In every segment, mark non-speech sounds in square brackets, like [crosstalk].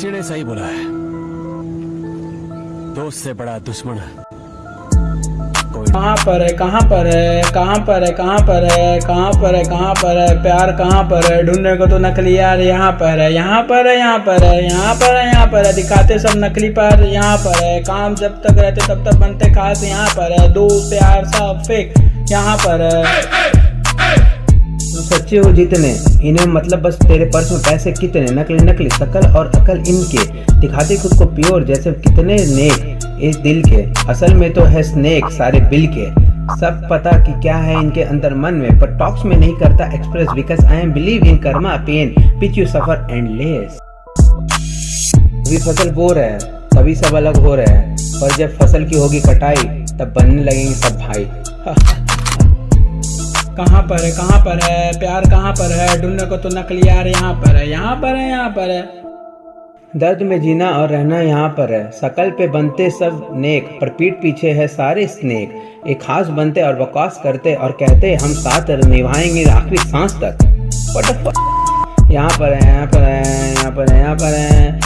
किसी ने सही बोला है दोस्त से बड़ा दुश्मन कोई कहाँ पर है कहाँ पर है कहाँ पर है कहाँ पर है कहाँ पर है कहाँ पर है प्यार कहाँ पर है ढूँढने को तो नकली यार यहाँ पर है यहाँ पर है यहाँ पर है यहाँ पर है यहाँ पर है दिखाते सब नकली पर यहाँ पर है काम जब तक रहते तब तक बनते खास यहाँ पर है दोस्त प्यार सब फेक यहाँ पर है सच्चे हो जितने, इन्हें मतलब बस तेरे पर्स में पैसे कितने, नकली नकली शकल और अकल इनके। दिखाते खुद को प्योर जैसे कितने नेक इस दिल के। असल में तो है स्नेक सारे बिल के। सब पता कि क्या है इनके अंदर मन में, पर टॉक्स में नहीं करता express because I am believe in karma, pain, pitch you suffer endless अभी फ़सल बो रहे हैं, तभी सब अलग हो रहे हैं, पर जब फ़सल की होगी कटाई, तब बनने लगेंगे सब भाई। [laughs] कहाँ पर है, कहाँ पर है? प्यार कहाँ पर है? ढूँढने को तो नकली यार यहाँ पर है, यहाँ पर है, यहाँ पर है। दर्द में जीना और रहना यहाँ पर है। शकल पे बनते सब नेक, पर पीठ पीछे है सारे स्नेक। एक खास बनते और बकवास करते और कहते, हम साथ निभाएँगे आखिरी सांस तक? यहाँ पर है, यहाँ पर है, यहाँ पर है, यहाँ पर है।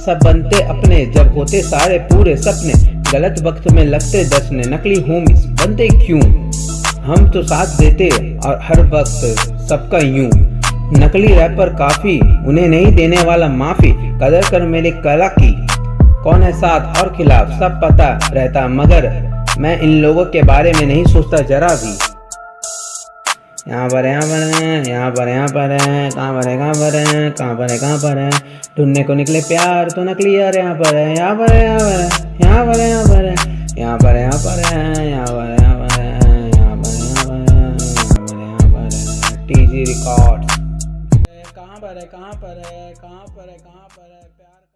सब बनते अपने, जब होते सारे पूरे सपने। गलत वक्त में लगते दसने नकली होमिस बनते क्यों? हम तो साथ देते और हर वक्त सबका यूँ नकली रैपर काफ़ी उन्हें नहीं देने वाला माफ़ी कदर कर मेरी कला की कौन है साथ और खिलाफ सब पता रहता मगर मैं इन लोगों के बारे में नहीं सोचता जरा भी यहाँ पर यहाँ पर है यहाँ पर यहाँ पर है कहाँ पर है कहाँ पर है कहाँ पर है कहाँ पर है ढूँढने को निकले प्यार तो नकली यार यहाँ पर है यहाँ पर है यहाँ पर है यहाँ पर है यहाँ पर है यहाँ पर है यहाँ पर है यहाँ पर है टीजी कहाँ पर है? कहाँ पर है? कहाँ पर है? कहाँ पर है? प्यार